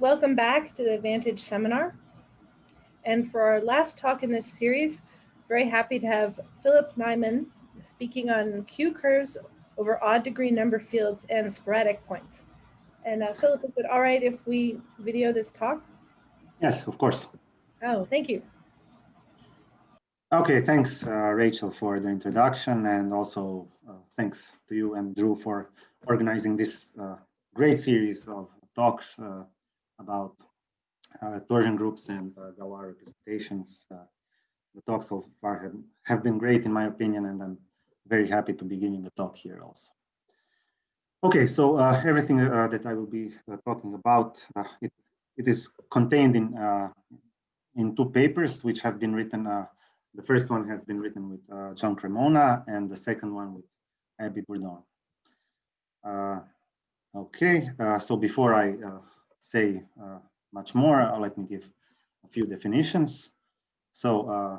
welcome back to the Vantage seminar. And for our last talk in this series, very happy to have Filip Najman speaking on Q curves over odd degree number fields and sporadic points. And uh, Philip, is it all right if we video this talk? Yes, of course. Oh, thank you. Okay, thanks, uh, Rachel, for the introduction, and also uh, thanks to you and Drew for organizing this uh, great series of talks uh, about uh, torsion groups and uh, Galois representations. Uh, the talks so far have, have been great in my opinion, and I'm very happy to be giving a talk here also. Okay, so uh, everything uh, that I will be uh, talking about, it, it is contained in, in two papers which have been written. the first one has been written with John Cremona and the second one with Abbey Bourdon. okay, so before I say uh, much more, uh, let me give a few definitions. So uh,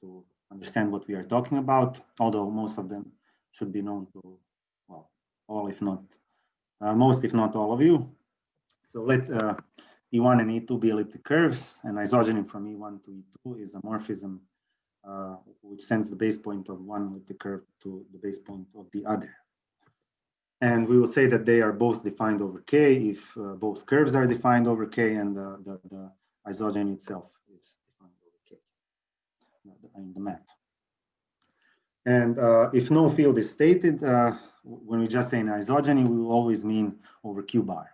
to understand what we are talking about, although most of them should be known to, well, all if not, most if not all of you. So let E1 and E2 be elliptic curves, and isogeny from E1 to E2 is a morphism uh, which sends the base point of one elliptic curve to the base point of the other. And we will say that they are both defined over K if uh, both curves are defined over K and the, the, the isogeny itself is defined over K in the map. And uh, if no field is stated, uh, when we just say an isogeny, we will always mean over Q bar.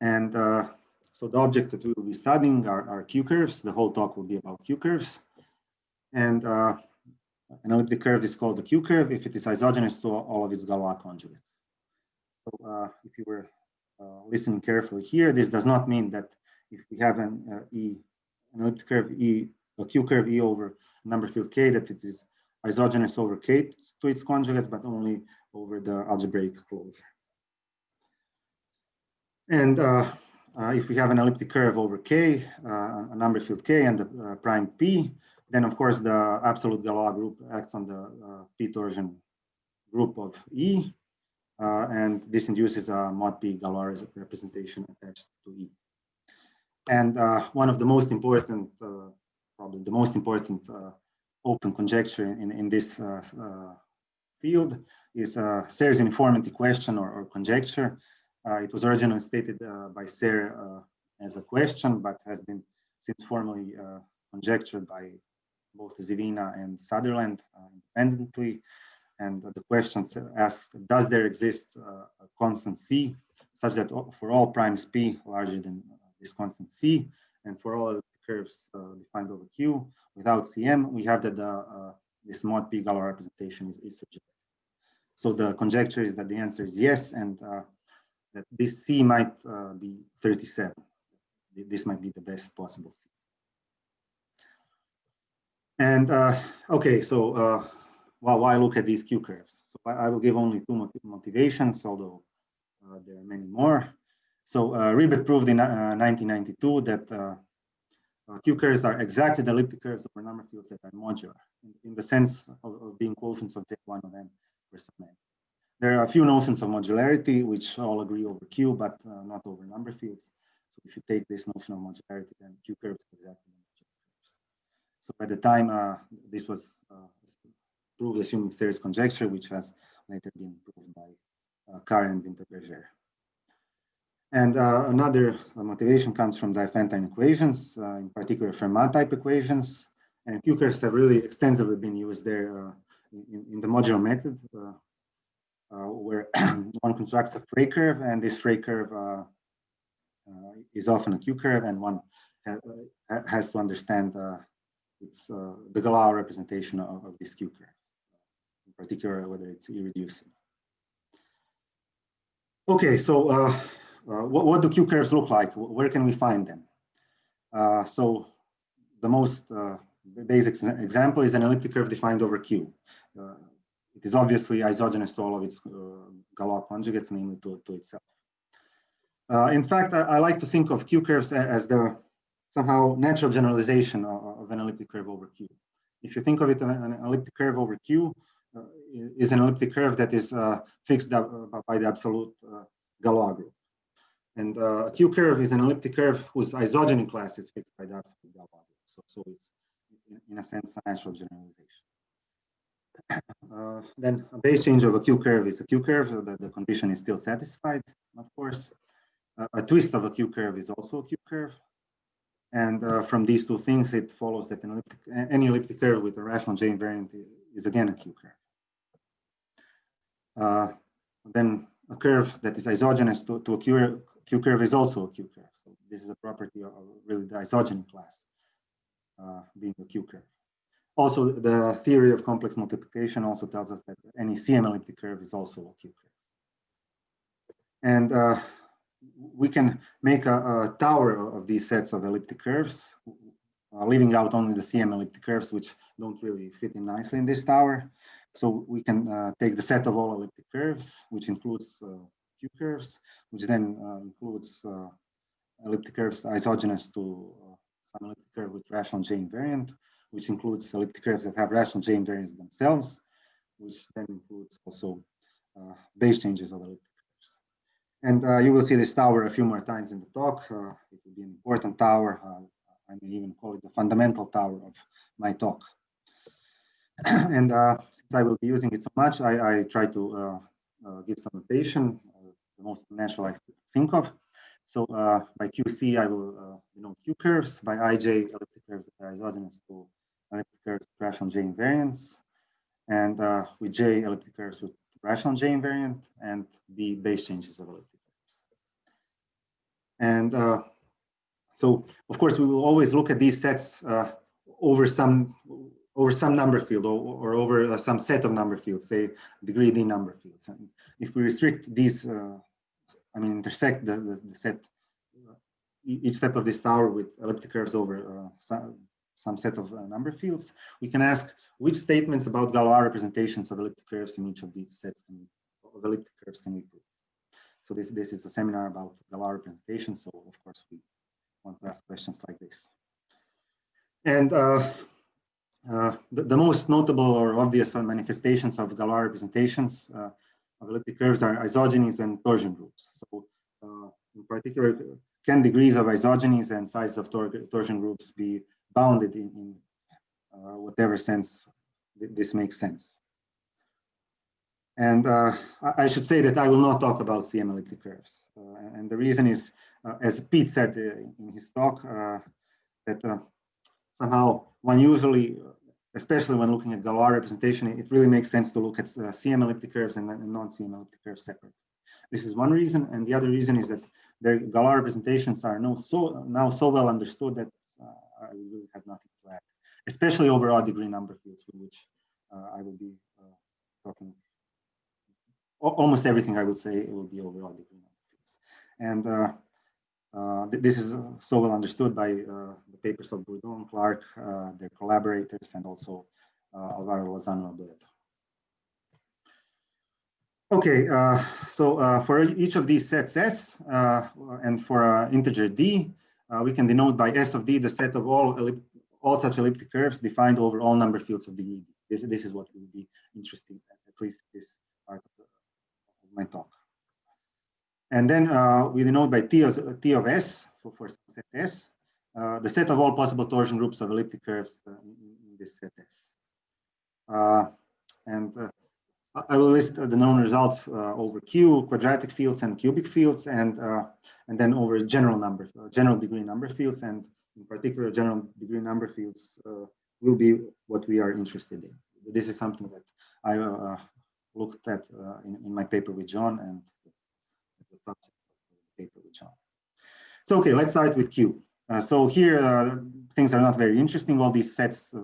And uh, so the objects that we will be studying are, are Q curves. The whole talk will be about Q curves. And uh, an elliptic curve is called a Q curve if it is isogenous to all of its Galois conjugates. So uh, if you were uh, listening carefully here, this does not mean that if we have an uh, E, an elliptic curve E, a Q curve E over number field K, that it is isogenous over K to its conjugates, but only over the algebraic closure. And uh, uh, if we have an elliptic curve over K, uh, a number field K and a prime P, then, of course, the absolute Galois group acts on the uh, p torsion group of E, uh, and this induces a mod P Galois representation attached to E. And uh, one of the most important, uh, probably the most important uh, open conjecture in, in this uh, field is uh, Serre's uniformity question or, or conjecture. it was originally stated by Serre as a question, but has been since formally conjectured by both Zywina and Sutherland uh, independently. And the question asks, does there exist uh, a constant C such that for all primes P larger than uh, this constant C and for all curves defined over Q without CM, we have that this mod P Galois representation is, is surjective. So the conjecture is that the answer is yes, and uh, that this C might uh, be 37. This might be the best possible C. And uh, okay, so uh, well, why look at these Q curves? So I, I will give only two motivations, although uh, there are many more. So uh, Ribet proved in 1992 uh, that uh, uh, Q curves are exactly the elliptic curves over number fields that are modular in, in the sense of, of, being quotients of J1 of n for some n. There are a few notions of modularity which all agree over Q, but not over number fields. So if you take this notion of modularity, then Q curves exactly so by the time uh, this was uh, proved assuming Serre's conjecture, which has later been proved by uh, and Wintenberger. And uh, another uh, motivation comes from Diophantine equations, uh, in particular Fermat type equations. And Q curves have really extensively been used there in, in, the modular method, where one constructs a Frey curve, and this Frey curve is often a Q curve, and one has to understand it's uh, the Galois representation of, of this Q curve, in particular whether it's irreducible. Okay, so uh, uh, what, what do Q curves look like? Where can we find them? Uh, so the most uh, basic example is an elliptic curve defined over Q. It is obviously isogenous to all of its Galois conjugates, namely to, to itself. in fact, I, I, like to think of Q curves as the somehow natural generalization of, of, an elliptic curve over Q. If you think of it, an elliptic curve over Q uh, is an elliptic curve that is uh, fixed uh, by the absolute uh, Galois group. and uh, a Q curve is an elliptic curve whose isogeny class is fixed by the absolute Galois value. So, so it's in, in, a sense a natural generalization. Uh, then a base change of a Q curve is a Q curve, so that the condition is still satisfied, of course. Uh, a twist of a Q curve is also a Q curve. And uh, from these two things, it follows that elliptic, any elliptic curve with a rational J invariant is again a Q curve. Uh, then a curve that is isogenous to, to a Q, Q curve is also a Q curve. So this is a property of really the isogeny class uh, being a Q curve. Also, the theory of complex multiplication also tells us that any CM elliptic curve is also a Q curve. And uh, we can make a, a, tower of these sets of elliptic curves, uh, leaving out only the CM elliptic curves, which don't really fit in nicely in this tower. So we can uh, take the set of all elliptic curves, which includes uh, Q curves, which then uh, includes uh, elliptic curves isogenous to uh, some elliptic curve with rational J invariant, which includes elliptic curves that have rational J invariants themselves, which then includes also base changes of elliptic and uh, you will see this tower a few more times in the talk. Uh, it will be an important tower. Uh, I may even call it the fundamental tower of my talk. and uh, since I will be using it so much, I, I try to uh, uh, give some notation, the most natural I could think of. So by QC, I will denote Q curves. By IJ, elliptic curves that are isogenous to elliptic curves with rational J invariants. And with J, elliptic curves with rational J invariant, and B, base changes of elliptic and uh, so, of course, we will always look at these sets uh, over some over some number field or, or over uh, some set of number fields, say degree D number fields. And if we restrict these, uh, I mean, intersect the, the, the, set, each step of this tower with elliptic curves over uh, some, some set of uh, number fields, we can ask which statements about Galois representations of elliptic curves in each of these sets can, of elliptic curves can we prove. So this, this is a seminar about Galois representation. So of course we want to ask questions like this. And uh, uh, the, the, most notable or obvious manifestations of Galois representations uh, of elliptic curves are isogenies and torsion groups. So uh, in particular, can degrees of isogenies and size of tor torsion groups be bounded in, in uh, whatever sense th this makes sense. And uh, I should say that I will not talk about CM elliptic curves. Uh, and the reason is, uh, as Pete said uh, in his talk, uh, that uh, somehow one usually, especially when looking at Galois representation, it really makes sense to look at CM elliptic curves and, and non-CM elliptic curves separate. This is one reason. And the other reason is that their Galois representations are now so, now so well understood that I really have nothing to add, especially over odd degree number fields, which I will be talking almost everything I would say will be overall degree And uh, uh, th this is uh, so well understood by uh, the papers of Bourdon, Clark, uh, their collaborators, and also Alvaro Lozano Alberto. Okay, so for each of these sets S and for integer D, we can denote by S of D the set of all all such elliptic curves defined over all number fields of degree D. This, this is what will be interesting, at least this the my talk. And then uh, we denote by T of, T of S, for, set S, uh, the set of all possible torsion groups of elliptic curves uh, in, in, this set S. Uh, and uh, I will list the known results uh, over Q, quadratic fields and cubic fields, and and then over general number, general degree number fields, and in particular, general degree number fields will be what we are interested in. This is something that I looked at uh, in, in, my paper with John and the subject of the paper with John. So, okay, let's start with Q. Uh, so here, uh, things are not very interesting. All these sets,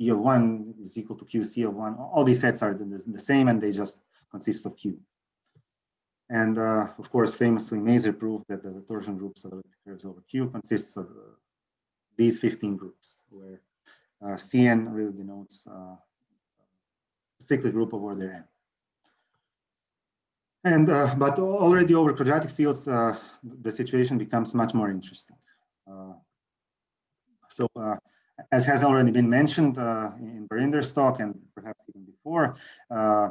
E of one is equal to Q, C of one. All these sets are the, the same and they just consist of Q. And uh, of course, famously, Mazur proved that the torsion groups of elliptic curves over Q consists of uh, these 15 groups, where uh, Cn really denotes cyclic group of order n. And uh, but already over quadratic fields, uh, the situation becomes much more interesting. Uh, so uh, as has already been mentioned uh, in Barinder's talk and perhaps even before, uh,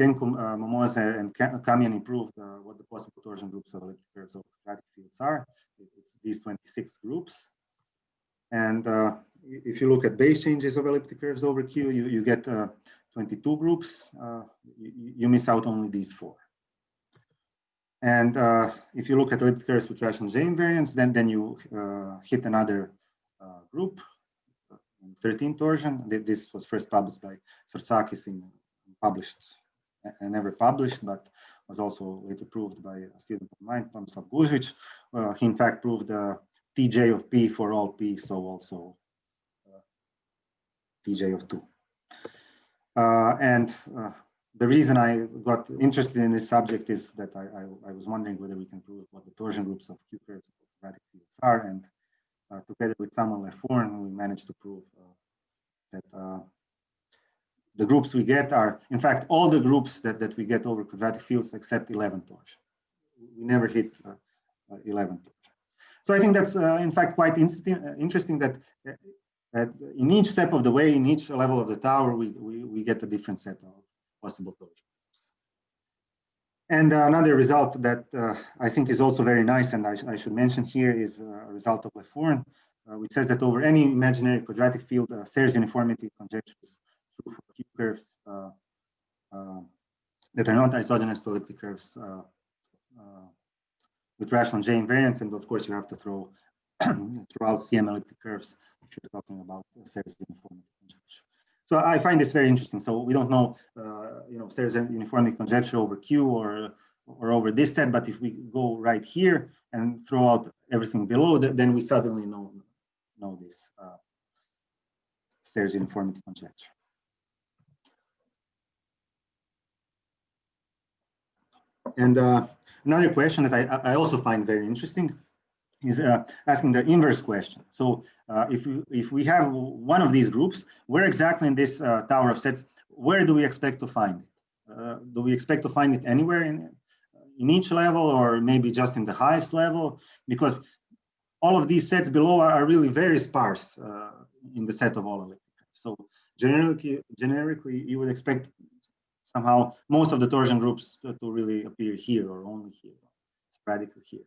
uh, Momose, and Kamienny improved what the possible torsion groups of elliptic curves of quadratic fields are. It's these 26 groups. And if you look at base changes of elliptic curves over Q, you, you get 22 groups. Uh, you, you, miss out only these four. And uh, if you look at elliptic curves with rational J invariants, then, then you hit another group, 13 torsion. This was first published by Sortsakis in published and never published, but was also later proved by a student of mine, Tomislav Gužvić. Uh, he in fact proved the Tj of P for all P, so also uh, Tj of 2. Uh, and uh, the reason I got interested in this subject is that I, I, I, was wondering whether we can prove what the torsion groups of Q of quadratic fields are. And uh, together with Samuel Le Fourn, we managed to prove uh, that the groups we get are, in fact, all the groups that, that we get over quadratic fields except 11 torsion. We never hit uh, uh, 11 torsion. So I think that's, uh, in fact, quite interesting that, that in each step of the way, in each level of the tower, we, we, we get a different set of possible torsion. And another result that uh, I think is also very nice, and I, sh I should mention here, is a result of Le Fourn, uh, which says that over any imaginary quadratic field, uh, uniformity conjectures true for Q curves uh, uh, that are not isogenously to elliptic curves uh, with rational J invariance. And of course, you have to throw throughout CM elliptic curves if you're talking about Serre's uniformity conjecture. So I find this very interesting. So we don't know, uh, you know, Serre's uniformity conjecture over Q or or over this set, but if we go right here and throw out everything below, then we suddenly know know this uh, Serre's uniformity conjecture. And uh, another question that I, I also find very interesting is uh, asking the inverse question. So uh, if, we, if we have one of these groups, where exactly in this uh, tower of sets, where do we expect to find it? Uh, do we expect to find it anywhere in, in each level or maybe just in the highest level? Because all of these sets below are, are really very sparse uh, in the set of all of it. So generically, generically, you would expect somehow most of the torsion groups to, to really appear here or only here, sporadically here.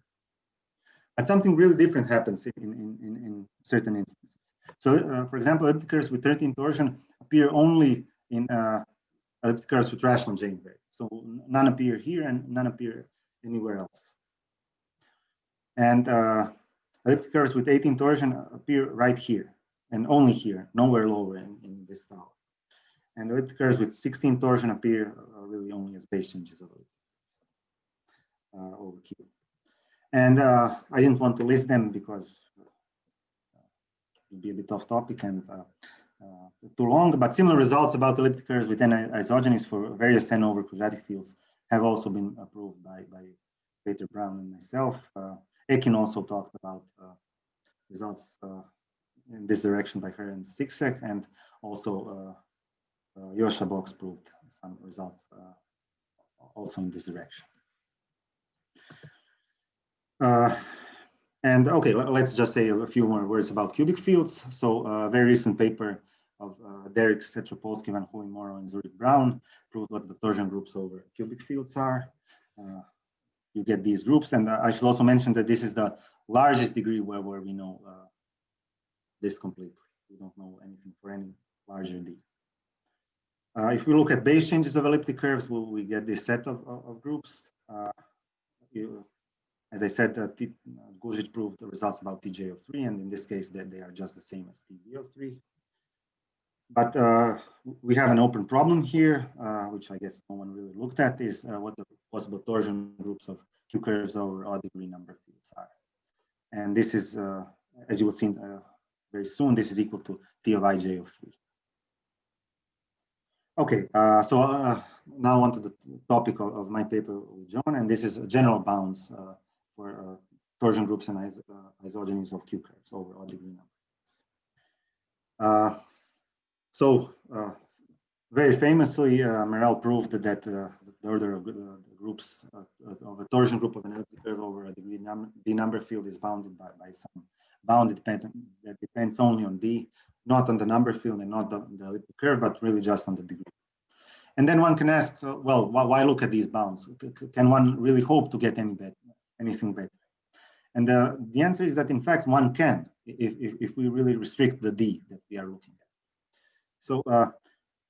But something really different happens in, in, in, in certain instances. So, uh, for example, elliptic curves with 13 torsion appear only in uh, elliptic curves with rational J invariance. So none appear here and none appear anywhere else. And uh, elliptic curves with 18 torsion appear right here and only here, nowhere lower in, in this tower. And elliptic curves with 16 torsion appear uh, really only as base changes of uh, over Q. And uh, I didn't want to list them because uh, it would be a bit off topic and uh, uh, too long, but similar results about elliptic curves with isogenies for various n over quadratic fields have also been approved by, by Peter Bruin and myself. Ekin also talked about results in this direction by her and Siksek, and also uh, Josha Box proved some results uh, also in this direction. Uh, and okay, let's just say a few more words about cubic fields. So a very recent paper of uh, Derickx Etropolski, Van Hoeij, Morrow, and Zureick-Brown proved what the torsion groups over cubic fields are. Uh, you get these groups. And uh, I should also mention that this is the largest degree where, where we know this completely. We don't know anything for any larger D. Uh, if we look at base changes of elliptic curves, we, we get this set of, of, of groups. Uh, you, as I said, uh, Gužvić proved the results about TJ of 3, and in this case, that they are just the same as TB of 3. But uh, we have an open problem here, uh, which I guess no one really looked at, is uh, what the possible torsion groups of Q curves over odd degree number fields are. And this is, uh, as you will see very soon, this is equal to T of ij of 3. Okay, uh, so uh, now on to the topic of, of, my paper with John, and this is a general bounds uh, for uh, torsion groups and uh, isogenies of Q curves over odd degree numbers. Uh, so very famously, Merel proved that the order of the groups of a torsion group of an elliptic curve over a degree num D number field is bounded by, by some bounded dependent that depends only on D not on the number field and not on the elliptic curve, but really just on the degree. and then one can ask, uh, well, why, why, look at these bounds? can one really hope to get any better, anything better? And the, the answer is that in fact one can, if, if, if we really restrict the D that we are looking at. So uh,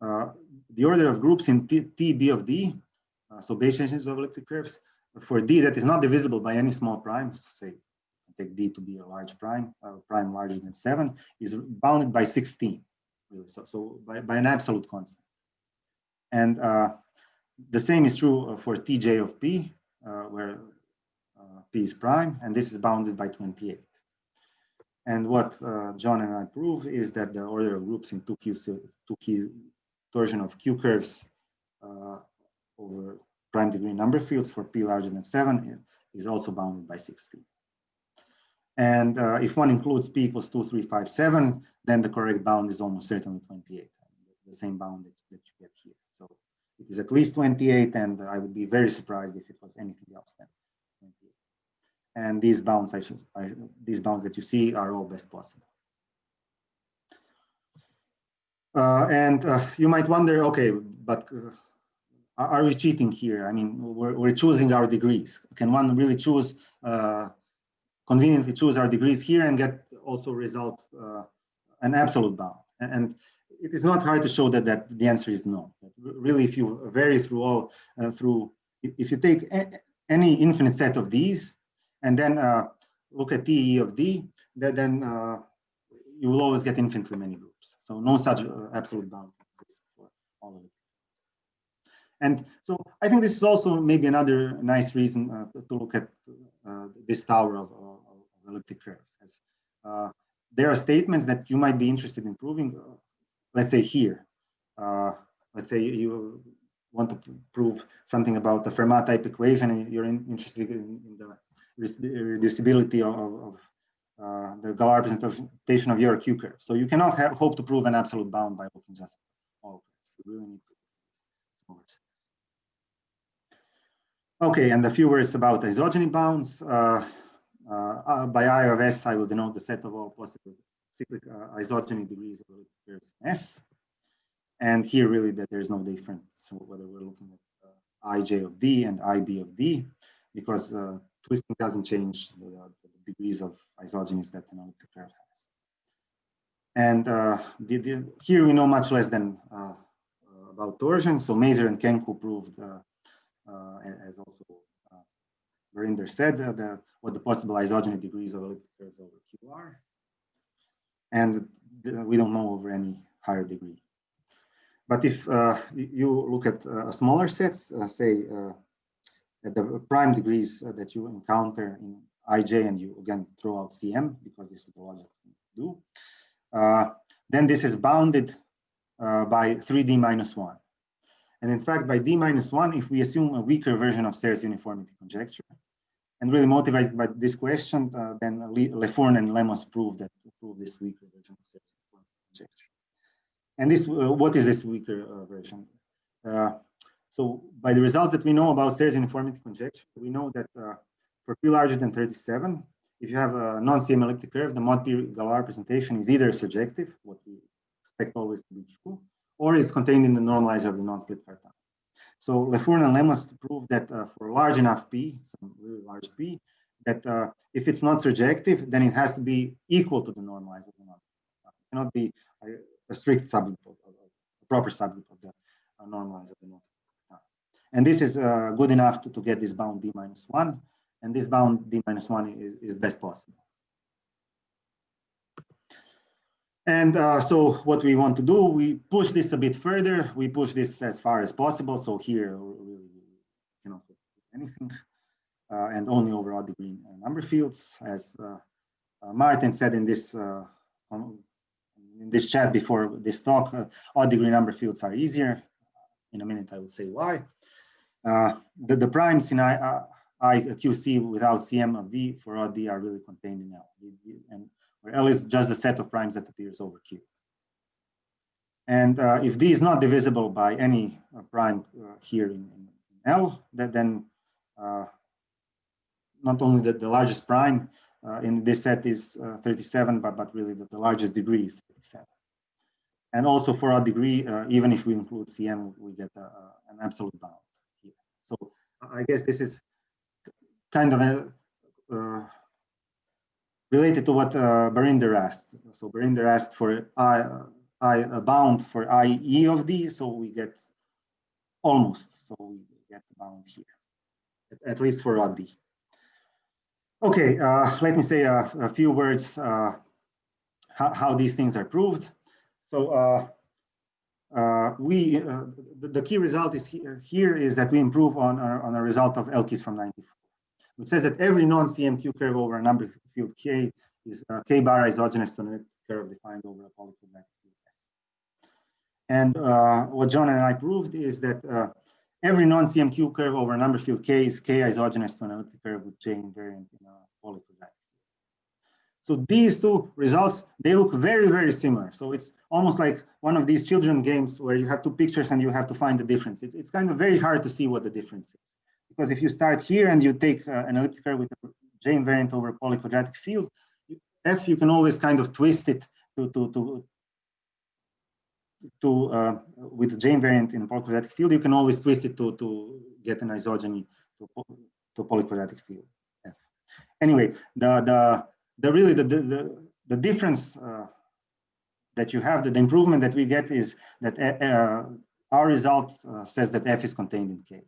uh, the order of groups in T, T B of D, uh, so changes of elliptic curves, for D that is not divisible by any small primes, say take D to be a large prime, uh, prime larger than seven, is bounded by 16, really. So, so by, by an absolute constant. And uh, the same is true uh, for Tj of P, uh, where uh, P is prime, and this is bounded by 28. And what uh, John and I prove is that the order of groups in 2Q, 2Q torsion of Q curves over prime degree number fields for P larger than seven is also bounded by 16. And uh, if one includes p equals 2357, then the correct bound is almost certainly 28, the same bound that, that you get here. So it is at least 28, and I would be very surprised if it was anything else than 28. And these bounds, I should, I, these bounds that you see are all best possible. Uh, and uh, you might wonder, okay, but uh, are we cheating here? I mean, we're, we're choosing our degrees. Can one really choose uh, conveniently choose our degrees here and get also result uh, an absolute bound. And it is not hard to show that, that the answer is no. Really, if you vary through all, uh, through, if you take any infinite set of these and then uh, look at TE of D, that then uh, you will always get infinitely many groups. So no such uh, absolute bound exists for all of it. And so I think this is also maybe another nice reason uh, to look at uh, this tower of, of, of elliptic curves. As, uh, there are statements that you might be interested in proving. Let's say here, let's say you want to prove something about the Fermat type equation and you're in, interested in, in, the reducibility of, of uh, the Galois representation of your Q curve. So you cannot have, hope to prove an absolute bound by looking just all curves. You really need to Okay, and a few words about isogeny bounds. Uh, uh, uh, by I of S, I will denote the set of all possible cyclic uh, isogeny degrees of curves S. And here really that there's no difference whether we're looking at uh, ij of D and ib of D, because uh, twisting doesn't change the, the, degrees of isogenies that an elliptic curve has. And uh, the, the, here we know much less than about torsion. So Mazur and Kenku proved uh, as also uh, Barinder said, uh, the, what the possible isogeny degrees of elliptic curves over Q are. And we don't know over any higher degree. But if uh, you look at uh, smaller sets, uh, say the prime degrees that you encounter in ij, and you again throw out cm because this is the logical thing to do, then this is bounded by 3d minus 1. And in fact, by D minus one, if we assume a weaker version of Serre's uniformity conjecture, and really motivated by this question, uh, then Le Fourn and Lemos prove that prove this weaker version of Serre's uniformity conjecture. And this, uh, what is this weaker uh, version? So by the results that we know about Serre's uniformity conjecture, we know that uh, for P larger than 37, if you have a non-CM elliptic curve, the mod P Galois representation is either surjective, what we expect always to be true, or is contained in the normalizer of the non-split cartan. So Le Fourn and Lemos prove that uh, for large enough P, some really large P, that uh, if it's not surjective, then it has to be equal to the normalizer of the It cannot be a, a strict subgroup, of, a proper subgroup of the uh, normalizer of the non And this is uh, good enough to, to get this bound D minus one, and this bound D minus one is, is best possible. And uh, so what we want to do, we push this a bit further. We push this as far as possible. So here we cannot do anything uh, and only over odd degree number fields. As uh, uh Martin said in this uh, in this chat before this talk, uh, odd degree number fields are easier. In a minute, I will say why. The, the primes in I, I, QC without CM of D for odd D are really contained in L. And where L is just the set of primes that appears over Q. And uh, if D is not divisible by any uh, prime uh, here in, in, L, that then uh, not only the, the largest prime uh, in this set is uh, 37, but, but really the, the largest degree is 37. And also for odd degree, uh, even if we include CM, we get a, a, an absolute bound. So I guess this is kind of a, uh, related to what uh, Barinder asked. So Barinder asked for I, I a bound for IE of D, so we get almost, so we get the bound here, at, at least for odd D. Okay, uh, let me say a, a few words uh, how, how, these things are proved. So uh, uh we, uh, the, the, key result is here, is that we improve on, our, on a result of Elkies from 94 which says that every non-CMQ curve over a number field K is uh, K bar isogenous to a curve defined over a field. And uh, what John and I proved is that uh, every non-CMQ curve over a number field K is K isogenous to an elliptic curve with J invariant in a polyquadratic. So these two results, they look very, very similar. So it's almost like one of these children games where you have two pictures and you have to find the difference. It's, it's kind of very hard to see what the difference is because if you start here and you take uh, an elliptic curve with a J invariant over a polyquadratic field, F you can always kind of twist it to to to to uh, with the J invariant in polyquadratic field, you can always twist it to to get an isogeny to to polyquadratic field F. Anyway, the the the really the the the difference uh, that you have, the, the improvement that we get is that uh, uh our result says that F is contained in K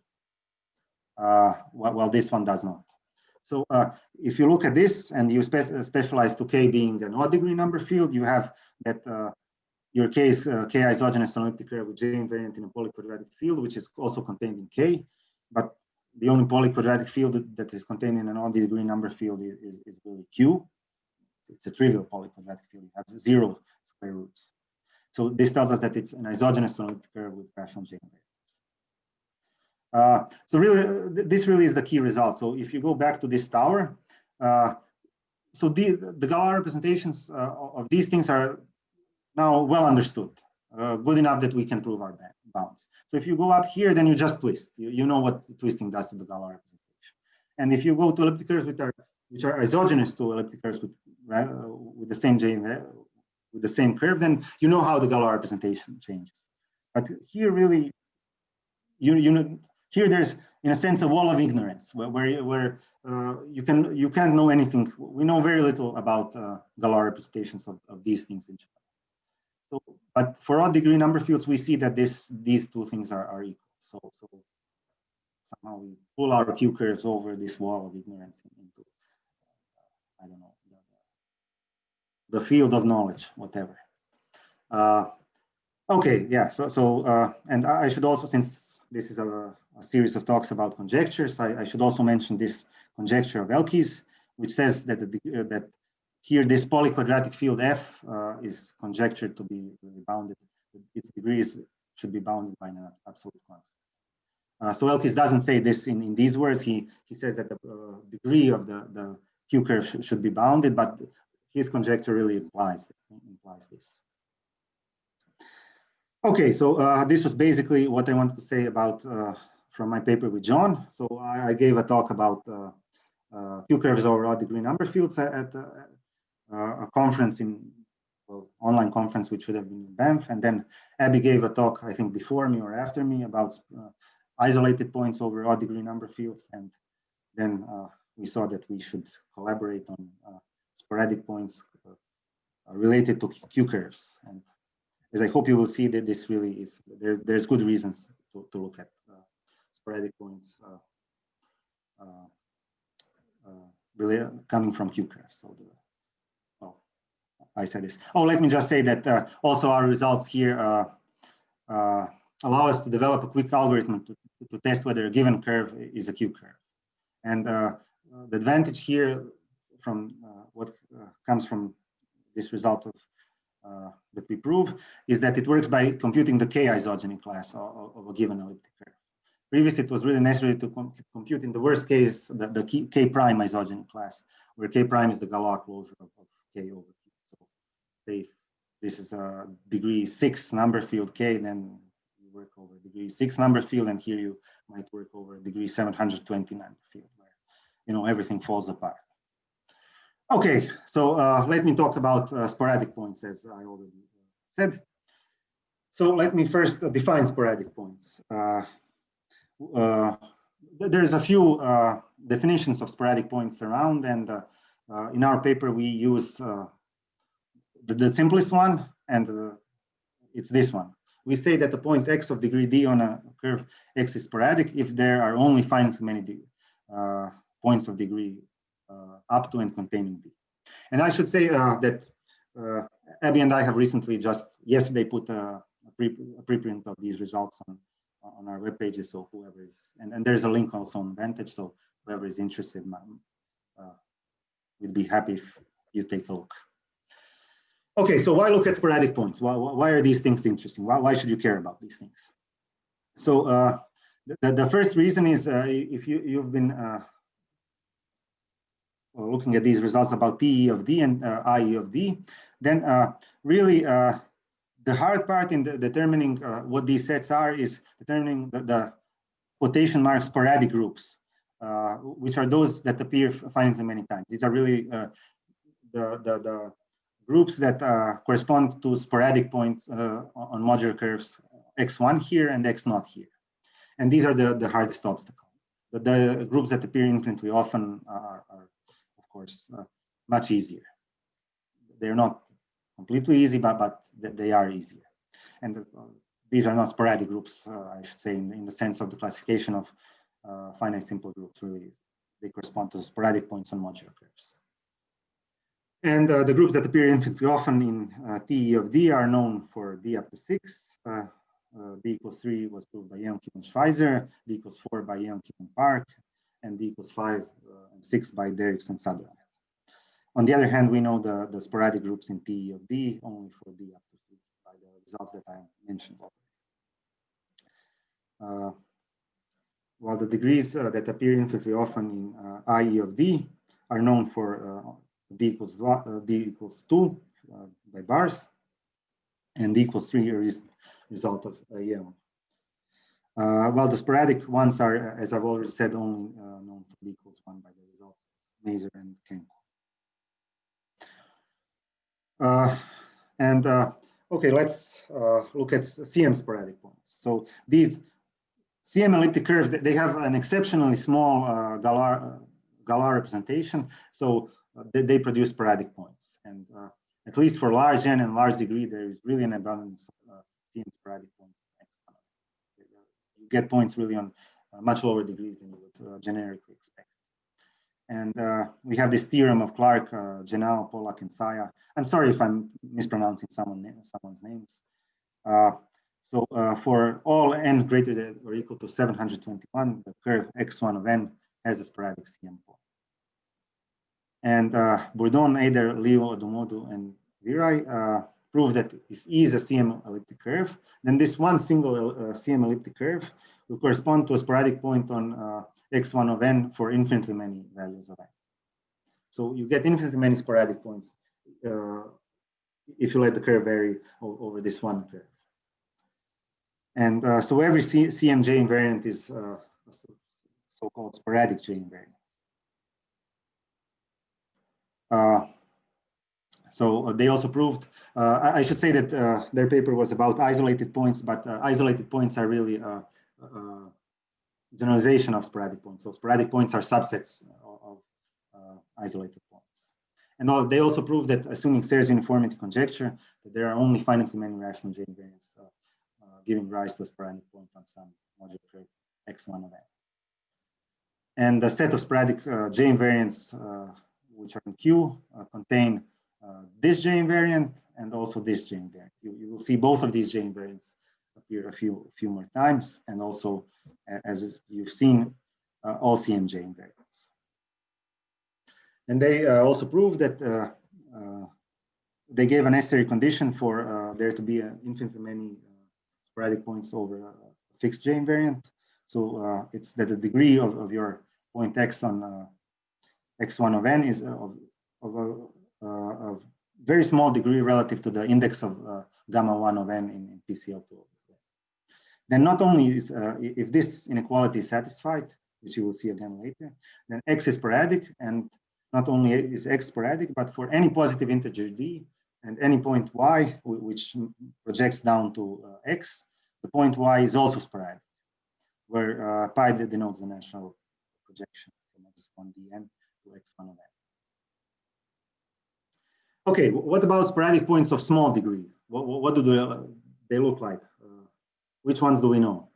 while, this one does not. So uh, if you look at this and you spe specialize to K being an odd degree number field, you have that uh, your K is uh, K elliptic curve with J invariant in a polyquadratic field, which is also contained in K. But the only polyquadratic field that, that is contained in an odd degree number field is, is, is really Q. It's a trivial polyquadratic field. It has zero square roots. So this tells us that it's an isogenous to elliptic curve with rational J invariant. Uh, so really, uh, this really is the key result. So if you go back to this tower, uh, so the, the Galois representations uh, of these things are now well understood, uh, good enough that we can prove our bounds. So if you go up here, then you just twist. You, you know what twisting does to the Galois representation. And if you go to elliptic curves which are, which are isogenous to elliptic curves with, with the same with the same curve, then you know how the Galois representation changes. But here really, you, you know, here there's, in a sense, a wall of ignorance where, where, where uh, you, can, you can't know anything. We know very little about uh, Galois representations of, of these things in general. So, but for odd degree number fields, we see that this, these two things are, are equal. So, so somehow we pull our Q curves over this wall of ignorance into, uh, I don't know, the, the, field of knowledge, whatever. Uh, okay, yeah, so, so uh, and I should also, since this is a, a series of talks about conjectures. I, I, should also mention this conjecture of Elkies, which says that, the, uh, that here this polyquadratic field F uh, is conjectured to be bounded. Its degrees should be bounded by an absolute constant. Uh, so Elkies doesn't say this in, in these words. He, he says that the uh, degree of the, the Q curve sh should be bounded, but his conjecture really implies, implies this. Okay, so uh, this was basically what I wanted to say about uh, from my paper with John. So I, I gave a talk about uh, uh, Q curves over odd degree number fields at, at uh, a conference in well, online conference, which should have been in Banff. And then Abbey gave a talk, I think before me or after me about uh, isolated points over odd degree number fields. And then we saw that we should collaborate on uh, sporadic points related to Q curves. And as I hope you will see that this really is, there, there's good reasons to, to look at sporadic points uh, uh, uh, really coming from QCurve. So the, well, I said this. Oh, let me just say that also our results here allow us to develop a quick algorithm to, to test whether a given curve is a Q curve. And uh, the advantage here from uh, what uh, comes from this result of that we prove is that it works by computing the K isogeny class of, of a given elliptic curve. Previously, it was really necessary to com compute in the worst case the, the K, prime isogeny class, where K prime is the Galois closure of, of K over Q. So say if this is a degree six number field K, then you work over degree six number field, and here you might work over degree 720 number field, where you know everything falls apart. Okay, so uh, let me talk about uh, sporadic points, as I already said. So let me first define sporadic points. Uh, uh, there's a few uh, definitions of sporadic points around, and uh, uh, in our paper we use uh, the, the, simplest one, and it's this one. We say that the point x of degree d on a curve x is sporadic if there are only finitely many points of degree up to and containing d. And I should say that Abbey and I have recently just yesterday put a, a, pre, a preprint of these results on on our web pages. So whoever is, and, and there's a link also on Vantage. So whoever is interested, uh, we'd be happy if you take a look. Okay, so why look at sporadic points? Why, why are these things interesting? Why, why should you care about these things? So uh, the, the first reason is uh, if you, you've been uh, looking at these results about TE of D and uh, IE of D, then uh, really uh, the hard part in determining uh, what these sets are is determining the, the quotation mark sporadic groups, uh, which are those that appear finitely many times. These are really uh, the, the, the, groups that uh, correspond to sporadic points uh, on modular curves x1 here and x not here. And these are the, the hardest obstacle. The, the groups that appear infinitely often are, are course, uh, much easier. They're not completely easy, but, but they are easier. And uh, these are not sporadic groups, uh, I should say, in, in, the sense of the classification of finite simple groups, really. They correspond to sporadic points on modular curves. And uh, the groups that appear infinitely often in uh, TE of D are known for D up to 6. Uh, D equals 3 was proved by Kim and Schweizer, D equals 4 by Kim and Park, and D equals 5 and 6 by Derickx and Sutherland. On the other hand, we know the, the sporadic groups in TE of D only for D up to 3 by the results that I mentioned. Uh, while the degrees uh, that appear infinitely often in uh, IE of D are known for uh, D equals uh, D equals 2 uh, by bars, and D equals 3 is result of EM. Uh, while the sporadic ones are, as I've already said, only known for D equals 1 by the results of Mazur and Kenku. Uh, and uh, okay, let's uh, look at CM sporadic points. So these CM elliptic curves, they have an exceptionally small uh, Galois, representation, so uh, they, they, produce sporadic points. And uh, at least for large n and large degree, there is really an abundance of CM sporadic points. Get points really on much lower degrees than you would generically expect. And uh, we have this theorem of Clark, uh, Genao, Pollack, and Saia. I'm sorry if I'm mispronouncing someone, someone's names. Uh, so uh, for all n greater than or equal to 721, the curve x1 of n has a sporadic CM point. And uh, Bourdon, Ejder, Liu, Odumodu, and Viray uh, prove that if E is a CM elliptic curve, then this one single uh, CM elliptic curve will correspond to a sporadic point on uh, x1 of n for infinitely many values of n. So you get infinitely many sporadic points uh, if you let the curve vary over this one curve. And uh, so every C CMJ invariant is uh, so-called sporadic J invariant. So uh, they also proved, uh, I should say that uh, their paper was about isolated points, but isolated points are really generalization of sporadic points. So sporadic points are subsets of, isolated points. And they also proved that assuming Serre's uniformity conjecture, that there are only finitely many rational J invariants uh, uh, giving rise to a sporadic point on some modular curve x1 of n. And the set of sporadic uh, J invariants, which are in Q, contain this J invariant and also this J invariant. You, you will see both of these J invariants appear a few, few more times, and also, as you've seen, uh, all CMJ invariants. And they uh, also proved that uh, uh, they gave a necessary condition for there to be an infinitely many sporadic points over a fixed J invariant. So it's that the degree of, of your point x on x1 of n is of, of a uh, very small degree relative to the index of uh, gamma 1 of n in, in PSL2. Then not only is, uh, if this inequality is satisfied, which you will see again later, then x is sporadic and not only is x sporadic, but for any positive integer d, and any point y, which projects down to uh, x, the point y is also sporadic, where uh, pi denotes the natural projection from x1 dn to x1 of n. Okay, what about sporadic points of small degree? What, what do they, they look like? Uh, which ones do we know?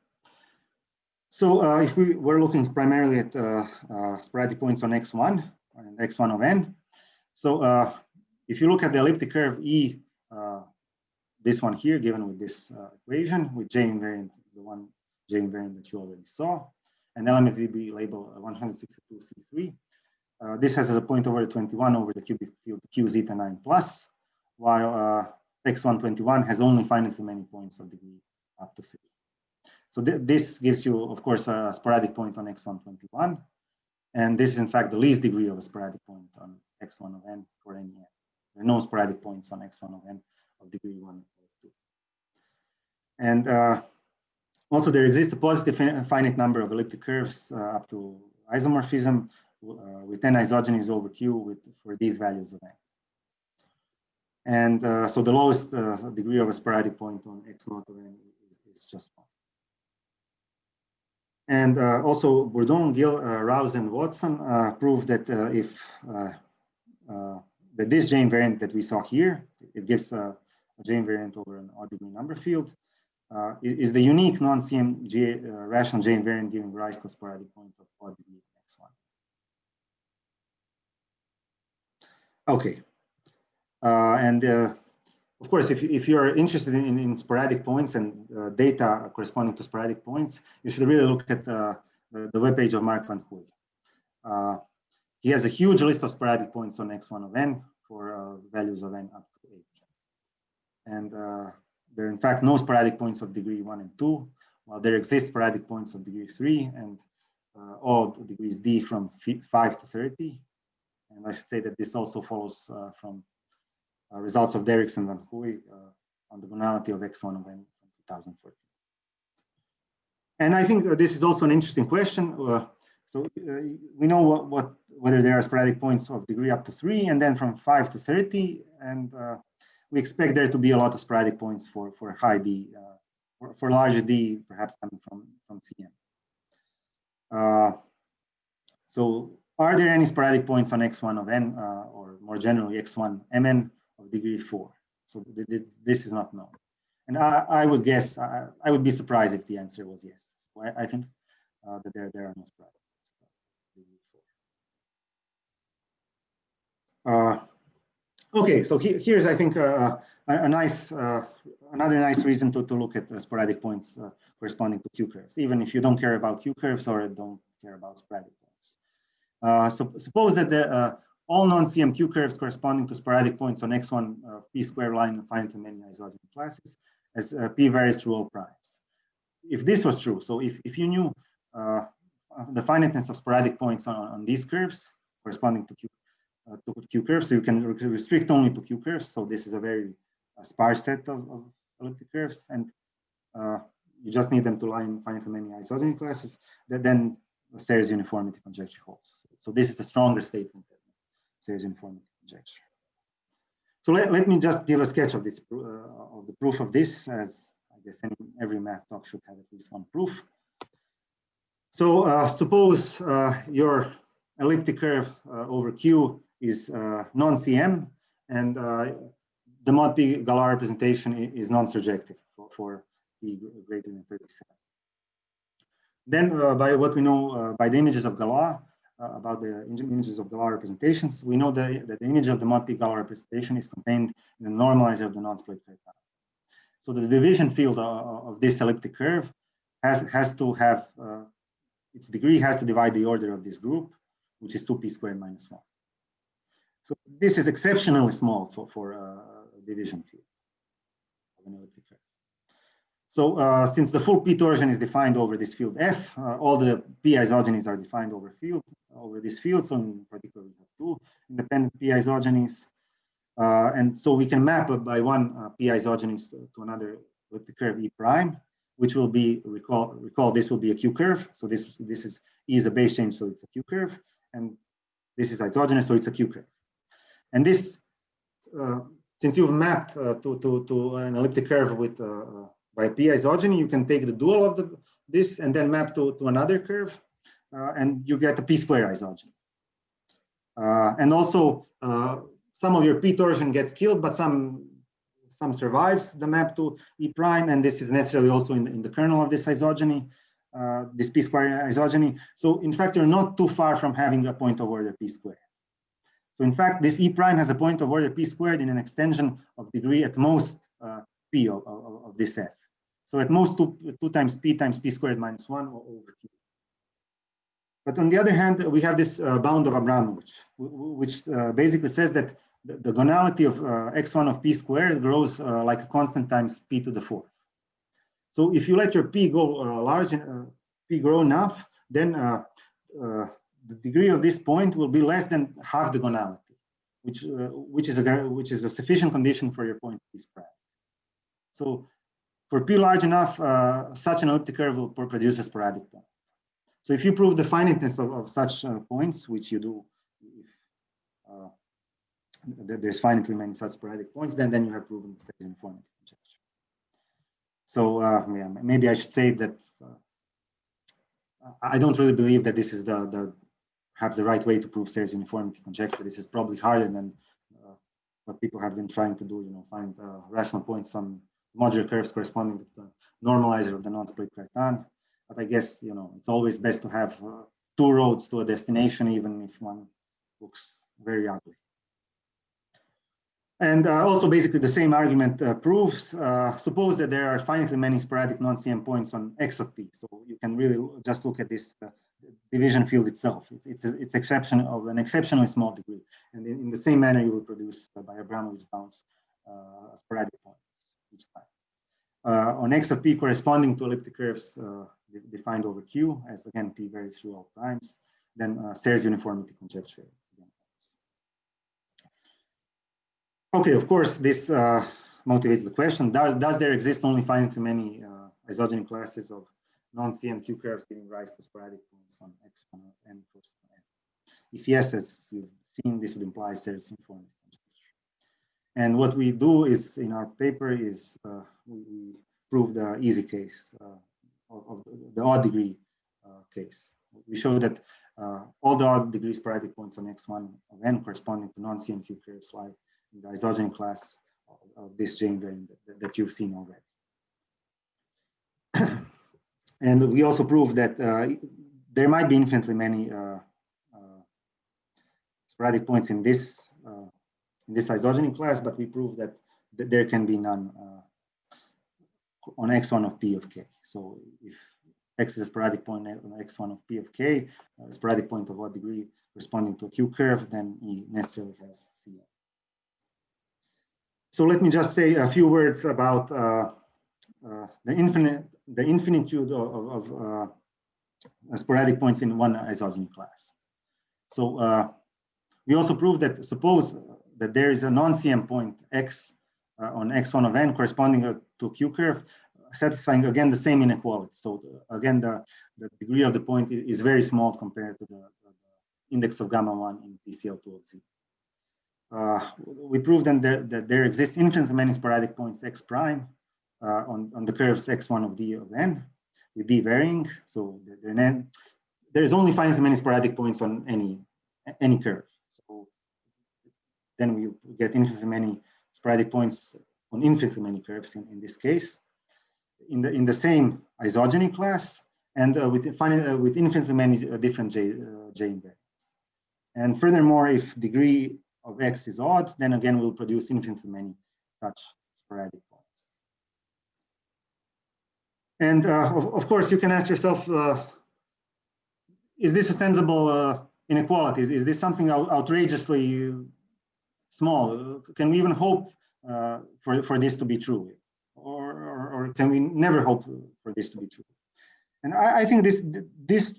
So uh, if we were looking primarily at uh, uh sporadic points on x1 and x1 of n, so uh, if you look at the elliptic curve E, uh, this one here, given with this equation, with J invariant, the one J invariant that you already saw, and LMFDB label 162C3, uh, this has a point over 21 over the cubic field q zeta 9 plus, while uh, x121 has only finitely many points of degree up to 3. So th this gives you, of course, a sporadic point on x121. And this is, in fact, the least degree of a sporadic point on x1 of n for any n. There are no sporadic points on x1 of n of degree 1 or 2. And uh, also, there exists a positive finite number of elliptic curves uh, up to isomorphism uh, with n isogenies over q with for these values of n. And uh, so the lowest uh, degree of a sporadic point on x naught of n is, is just one. And uh, also Bourdon, Gill, uh, Rouse, and Watson uh, proved that if that this J invariant that we saw here, it gives a, a J invariant over an odd degree number field, is the unique non-CM J, rational J invariant giving rise to a sporadic point of odd degree x1. Okay. Uh, and uh, of course, if, if you're interested in, in sporadic points and uh, data corresponding to sporadic points, you should really look at uh, the, the webpage of Mark van Hoeij. Uh, he has a huge list of sporadic points on x1 of n for uh, values of n up to 8. And there are in fact no sporadic points of degree 1 and 2, while there exist sporadic points of degree 3 and all degrees d from 5 to 30 and I should say that this also follows uh, from uh, results of Derrickson and Hoeij uh, on the gonality of X1 of N from 2014. And I think this is also an interesting question. so we know what, what whether there are sporadic points of degree up to three and then from five to 30. And uh, we expect there to be a lot of sporadic points for, for high D, uh, for, for larger D, perhaps coming from, from CM. Uh, so are there any sporadic points on x1 of n, uh, or more generally x1 mn of degree 4? So th th this is not known. And I, I would guess, I, I, would be surprised if the answer was yes. So I, I think uh, that there, there are no sporadic points. Uh, okay, so he, here's, I think, uh, a, a, nice, uh, another nice reason to, to look at sporadic points uh, corresponding to Q curves, even if you don't care about Q curves or don't care about sporadic so suppose that the, uh, all non-CMQ curves corresponding to sporadic points on x1 uh, p square line finite to many isogeny classes as uh, p varies through all primes. If this was true, so if, if you knew uh, the finiteness of sporadic points on, on these curves corresponding to Q, uh, to Q curves, so you can restrict only to Q curves. So this is a very sparse set of, of elliptic curves, and you just need them to line finite many isogeny classes. That then Serre's uniformity conjecture holds. So this is a stronger statement than Serre's uniformity conjecture. So let, let me just give a sketch of this uh, of the proof of this, as I guess any, every math talk should have at least one proof. So uh, suppose uh, your elliptic curve uh, over Q is uh, non-CM, and uh, the mod P Galois representation is non-surjective for, for P greater than 37. Then uh, by what we know uh, by the images of Galois, uh, about the images of Galois representations, we know that, that the image of the mod-P Galois representation is contained in the normalizer of the non-split curve. So the division field of this elliptic curve has, has to have, its degree has to divide the order of this group, which is 2p squared minus 1. So this is exceptionally small for, for a division field of an elliptic curve. So uh, since the full p torsion is defined over this field F, uh, all the p isogenies are defined over field over this field. So in particular, we have two independent p isogenies. Uh, and so we can map by one uh, p isogenies to, another elliptic curve E prime, which will be, recall, recall this will be a Q curve. So this, this is E is a base change, so it's a Q curve. And this is isogenous, so it's a Q curve. And this uh, since you've mapped uh, to, to, to an elliptic curve with by p isogeny, you can take the dual of the, this and then map to, to another curve, uh, and you get a p square isogeny. Uh, and also, uh, some of your p torsion gets killed, but some some survives the map to e prime, and this is necessarily also in the, in the kernel of this isogeny, this p square isogeny. So in fact, you're not too far from having a point of order p square. So in fact, this E prime has a point of order p squared in an extension of degree at most uh, p of, of, of, this f. So at most two, two times p times p squared minus one over q. But on the other hand, we have this uh, bound of Abramovich, which uh, basically says that the, the gonality of uh, x1 of p squared grows uh, like a constant times p to the fourth. So if you let your p go uh, large, p grow enough, then the degree of this point will be less than half the gonality, which uh, which is a which is a sufficient condition for your point to be spread. So for p large enough, uh, such an elliptic curve will produce a sporadic point. So if you prove the finiteness of, of such uh, points, which you do if uh, there's finitely many such sporadic points, then then you have proven the same uniformity conjecture. So uh, yeah, maybe I should say that uh, I don't really believe that this is the, the perhaps the right way to prove Serre's uniformity conjecture. This is probably harder than uh, what people have been trying to do, you know, find uh, rational points on modular curves corresponding to the normalizer of the non-split Cartan. But I guess, you know, it's always best to have uh, two roads to a destination, even if one looks very ugly. And uh, also basically the same argument uh, proves, uh, suppose that there are finitely many sporadic non-CM points on X of P. So you can really just look at this uh, division field itself. It's, it's, a, it's exception of an exceptionally small degree. And in, in the same manner, you will produce uh, by Abramovich bounds uh, sporadic points each time. Uh, on x of p corresponding to elliptic curves uh, defined over q, as again p varies through all times, then uh, Serre's uniformity conjecture. Okay, of course, this uh, motivates the question, does, does there exist only finitely many isogeny classes of non-CMQ curves giving rise to sporadic points on x1 and n. If yes, as you've seen, this would imply Serre's uniformity And what we do is in our paper is uh, we, prove the easy case uh, of, the odd degree uh, case. We show that uh, all the odd degree sporadic points on x1 of n corresponding to non-CMQ curves lie in the isogeny class of, this invariant that, that you've seen already. And we also prove that uh, there might be infinitely many uh, uh, sporadic points in this this isogeny class, but we prove that, that there can be none on x1 of p of k. So if x is a sporadic point on x1 of p of k, a sporadic point of what degree corresponding to a q curve, then E necessarily has CM. So let me just say a few words about uh, uh, the infinite the infinitude of, of uh, sporadic points in one isogeny class. So uh, we also proved that suppose that there is a non-CM point x uh, on x1 of n corresponding to q curve, satisfying again the same inequality. So the, again, the, the degree of the point is very small compared to the, the index of gamma 1 in PSL2 of z. Uh, we proved then that, that there exists infinitely many sporadic points x prime uh, on, on the curves x1 of d of n with d varying. So there, there's only finitely many sporadic points on any any curve. Then we get infinitely many sporadic points on infinitely many curves in, in this case. In the in the same isogeny class and uh, with uh, with infinitely many uh, different j uh, j invariants. And furthermore, if degree of x is odd, then again we'll produce infinitely many such sporadic points. and uh, of, of, course, you can ask yourself, uh, is this a sensible inequality? Is, is, this something out outrageously small? Can we even hope uh, for, for this to be true? Or, or, or, can we never hope for this to be true? And I, I think this, this,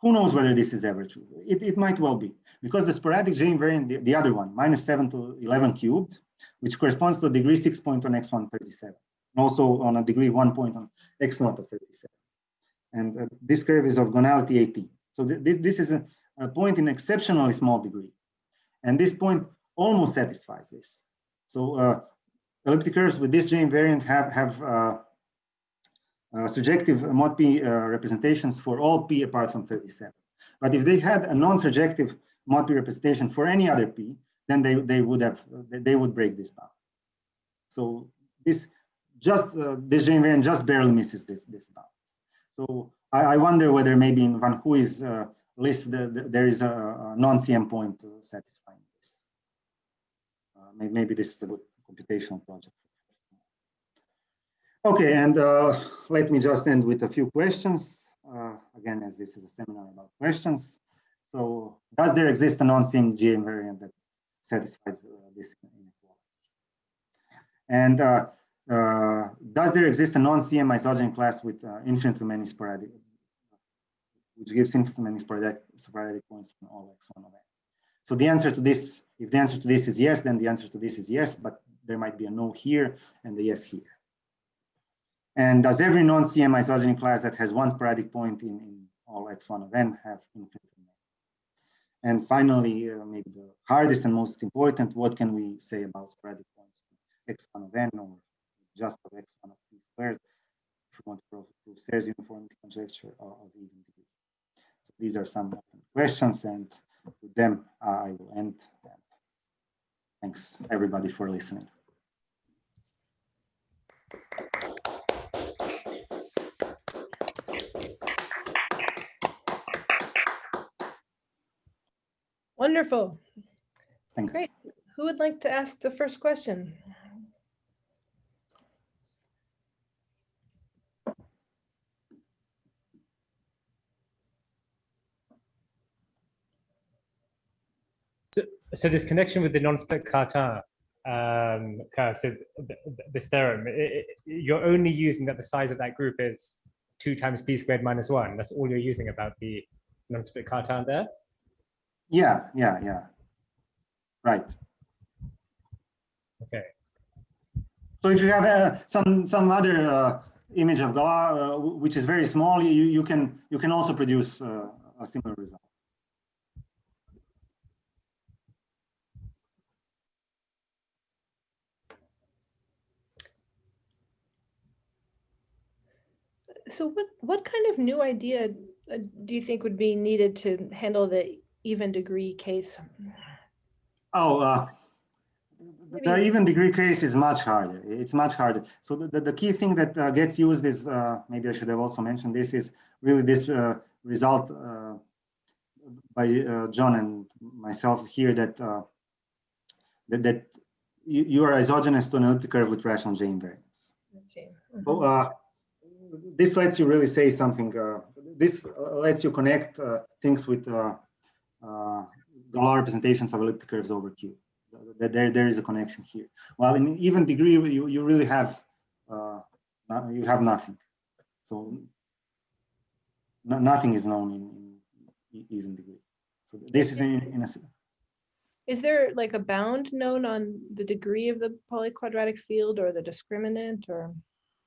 who knows whether this is ever true? It, it might well be, because the sporadic J variant, the, the other one, minus 7 to 11 cubed, which corresponds to a degree 6 point on x137 also on a degree one point on x naught of 37. And uh, this curve is of gonality 18. So th this, this is a, a, point in exceptionally small degree. And this point almost satisfies this. So uh, elliptic curves with this J invariant have have uh, uh, surjective mod p uh, representations for all p apart from 37. But if they had a non-surjective mod p representation for any other p, then they they would have they would break this bound. So this just uh, this J invariant just barely misses this this bound. So I, I wonder whether maybe in Van Hoeij's uh, list the, the, there is a, a non-CM point. Uh, maybe, this is a good computational project. Okay, and uh, let me just end with a few questions. Uh, again, as this is a seminar about questions. So does there exist a non-CM J invariant that satisfies uh, this inequality? And uh, uh, does there exist a non-CM isogeny class with uh, infinitely many sporadic, which gives infinitely many sporadic, sporadic points from all x1 of n? So the answer to this, if the answer to this is yes, then the answer to this is yes, but there might be a no here and a yes here. And does every non-CM isogeny class that has one sporadic point in, in all x1 of n have infinite And finally, uh, maybe the hardest and most important, what can we say about sporadic points x1 of n or just of x1 of p squared if we want to prove, Serre's uniformity conjecture of even degree. So these are some questions and with them uh, I will end. Thanks everybody for listening. Wonderful. Thanks. Great. Who would like to ask the first question? So, this connection with the non-split Cartan, um, so th this theorem, it, it, you're only using that the size of that group is two times p squared minus one. That's all you're using about the non-split Cartan there? Yeah, yeah, yeah. Right. Okay. So if you have uh, some some other uh, image of Galois, uh, which is very small, you you can you can also produce uh, a similar result. So what, what kind of new idea uh, do you think would be needed to handle the even degree case? Oh, uh, the even degree case is much harder. It's much harder. So the, the, the key thing that uh, gets used is, uh, maybe I should have also mentioned this, is really this uh, result uh, by uh, John and myself here that uh, that, that you, you are isogenous to an elliptic curve with rational J invariance. Okay. So uh, this lets you really say something. Uh, this uh, lets you connect uh, things with uh, uh, Galois representations of elliptic curves over Q. That there, there is a connection here. Well, in even degree, you, you really have uh, you have nothing. So no, nothing is known in, in even degree. So this is in, in a Is there like a bound known on the degree of the polyquadratic field or the discriminant or?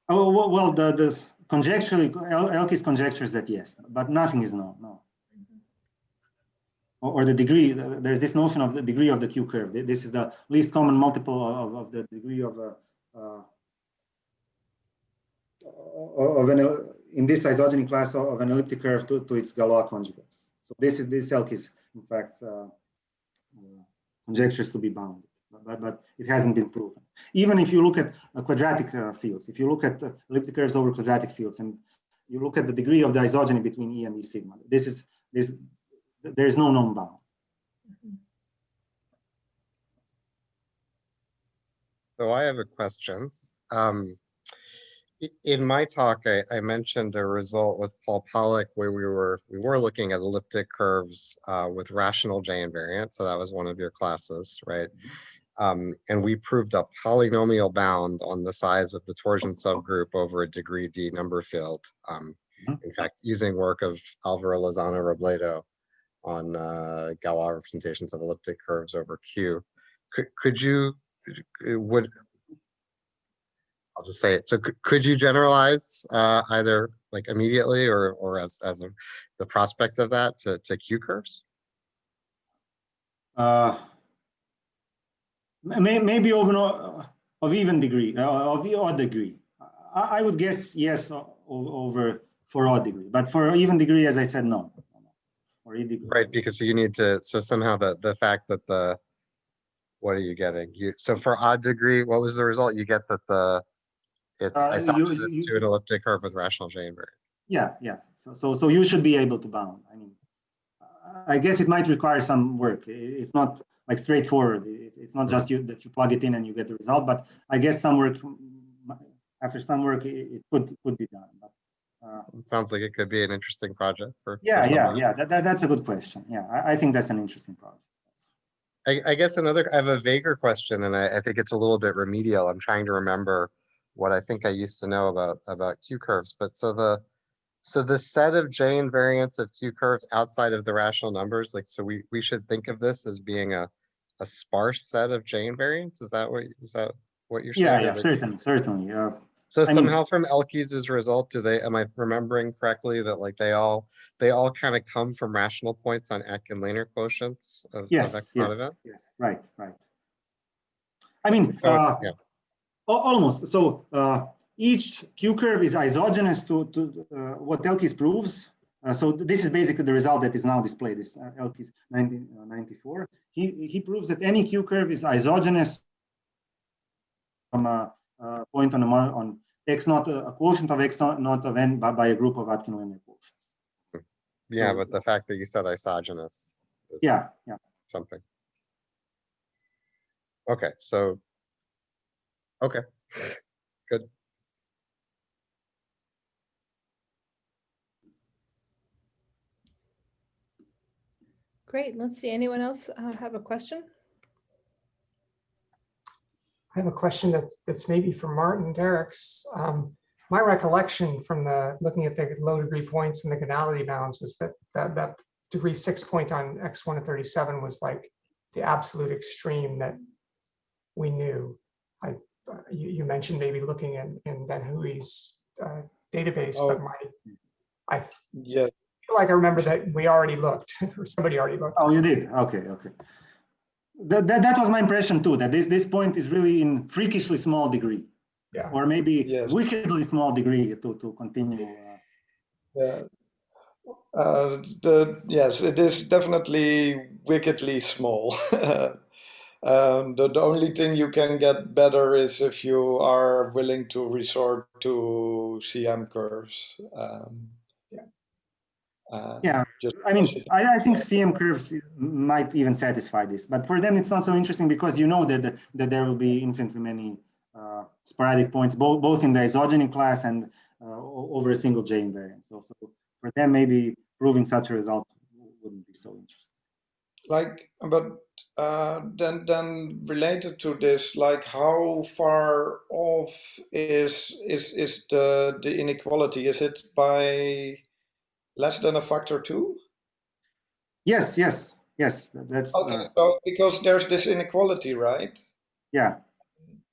oh well, well the the conjecturally El- Elkies conjectures that yes, but nothing is known. No. or, the degree, there's this notion of the degree of the Q curve. This is the least common multiple of, of the degree of a, uh, of an, in this isogeny class of an elliptic curve to, to its Galois conjugates. So this is, this Elkies in fact uh, uh, conjectures to be bounded, but, but it hasn't been proven. Even if you look at uh, quadratic uh, fields, if you look at uh, elliptic curves over quadratic fields and you look at the degree of the isogeny between E and E sigma, this is, this, there is no known bound. So I have a question. Um, in my talk, I, I mentioned a result with Paul Pollock where we were we were looking at elliptic curves uh, with rational J invariant. So that was one of your classes, right? Um, and we proved a polynomial bound on the size of the torsion subgroup over a degree D number field. Um, Mhm. in fact, using work of Alvaro Lozano Robledo on uh, Galois representations of elliptic curves over Q. Could, could you uh, would I'll just say it. So could you generalize uh, either like immediately or or as as a, the prospect of that to, to Q curves? Uh, May, maybe of, of even degree, uh, of odd degree. I, I would guess yes over for odd degree, but for even degree, as I said, no. Right, because you need to, so somehow the, the fact that the, what are you getting? You, so for odd degree, what was the result? You get that the, it's Uh, you- isogenous you- to an elliptic curve with rational invariant. Yeah, yeah. So, so, so you should be able to bound. I mean, I guess it might require some work. It's not like straightforward. It- It's not just you that you plug it in and you get the result, but I guess some work, after some work, it, could, could be done. But, uh, It Sounds like it could be an interesting project for. for yeah, yeah, yeah. That, that, that's a good question. Yeah, I, I think that's an interesting project. I, I guess another, I have a vaguer question and I, I think it's a little bit remedial. I'm trying to remember what I think I used to know about, about Q curves, but so the, so the set of J invariants of Q curves outside of the rational numbers, like, so we, we should think of this as being a, a sparse set of J invariants? Is that what, is that what you're saying? Yeah, yeah, certainly, certainly. Uh, So I mean- somehow from Elkies' result, do they, am I remembering correctly that like they all, they all kind of come from rational points on Atkin-Lehner quotients of, of yes, X not yes, event? yes, right, right. I mean, So, uh, yeah. Almost. So uh, each Q curve is isogenous to, to uh, what Elkies proves. Uh, so th- this is basically the result that is now displayed, this uh, Elkies 1994. He, he proves that any Q curve is isogenous from a, a point on a, on X not a quotient of X not, of n by, by a group of Atkin-Lehner quotients. Yeah, So- but the fact that you said isogenous. is Yeah, yeah. Something. Okay, so. Okay, Great. Let's see. Anyone else uh, have a question? I have a question that's, that's maybe for Martin Derickx. Um, my recollection from the, looking at the low degree points and the gonality bounds was that, that, that degree six point on X1 to 37 was like the absolute extreme that we knew. I, uh, you, you mentioned maybe looking in, in Van Hoeij's uh, database, but Oh. my, I Yeah, feel like I remember that we already looked, or somebody already looked. Oh, you did? Okay, okay. That, that, that was my impression too, that this, this point is really in freakishly small degree. Yeah. Or maybe Yes. wickedly small degree to, to continue. uh, yeah. Uh, the yes, it is definitely wickedly small. um, the, the only thing you can get better is if you are willing to resort to CM curves. Um, Yeah. Uh, Yeah, just I mean, I, I think CM curves might even satisfy this, but for them, it's not so interesting because you know that, that there will be infinitely many uh, sporadic points, both, both in the isogeny class and uh, over a single J invariant. So, so for them, maybe proving such a result wouldn't be so interesting. like but uh, then then related to this like how far off is is is the the inequality is it by less than a factor two Yes, yes, yes, that's, okay uh, so because there's this inequality right yeah.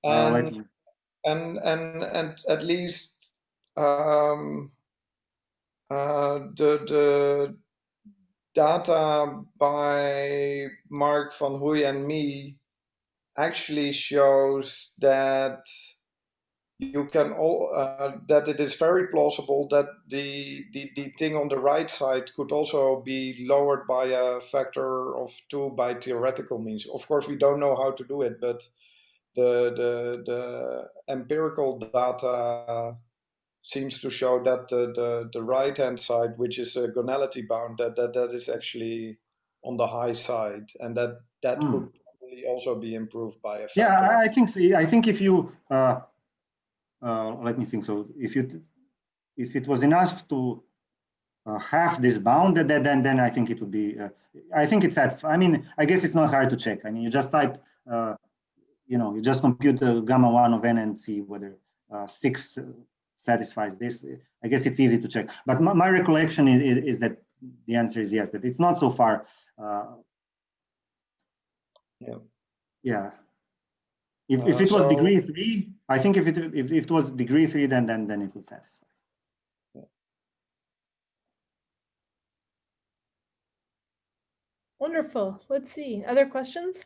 and and and and at least um uh the the data by Mark van Hoeij and me actually shows that you can all uh, that it is very plausible that the, the the thing on the right side could also be lowered by a factor of two by theoretical means. Of course, we don't know how to do it, but the the the empirical data seems to show that the the, the right hand side, which is a gonality bound, that that, that is actually on the high side, and that that Hmm. could probably also be improved by a factor. Yeah, I, I think so. I think if you uh, uh, let me think. So if you if it was enough to uh, have this bound, then then then I think it would be. Uh, I think it's satisfying. I mean, I guess it's not hard to check. I mean, you just type. Uh, you know, you just compute the gamma one of n and see whether uh, six satisfies this. I guess it's easy to check. But my, my recollection is, is, is that the answer is yes. That it's not so far. Uh, Yeah. Yeah. If, if it was so- degree three, I think if it if, if it was degree three, then then then it would satisfy. Wonderful. Let's see. Other questions?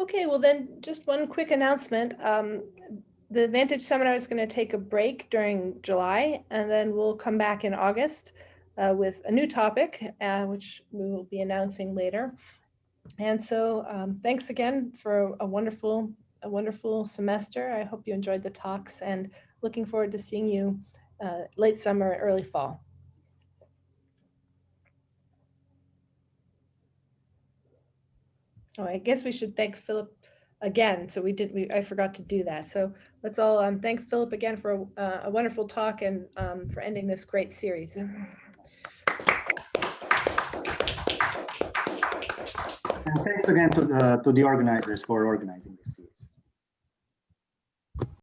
Okay, well then just one quick announcement. Um, the Vantage Seminar is going to take a break during July, and then we'll come back in August uh, with a new topic, uh, which we will be announcing later. And so, um, thanks again for a wonderful, a wonderful semester. I hope you enjoyed the talks, and looking forward to seeing you uh, late summer, early fall. Oh, I guess we should thank Filip again. So we did, we, I forgot to do that. So let's all um, thank Filip again for a, uh, a wonderful talk and um, for ending this great series. And thanks again to the, to the organizers for organizing this.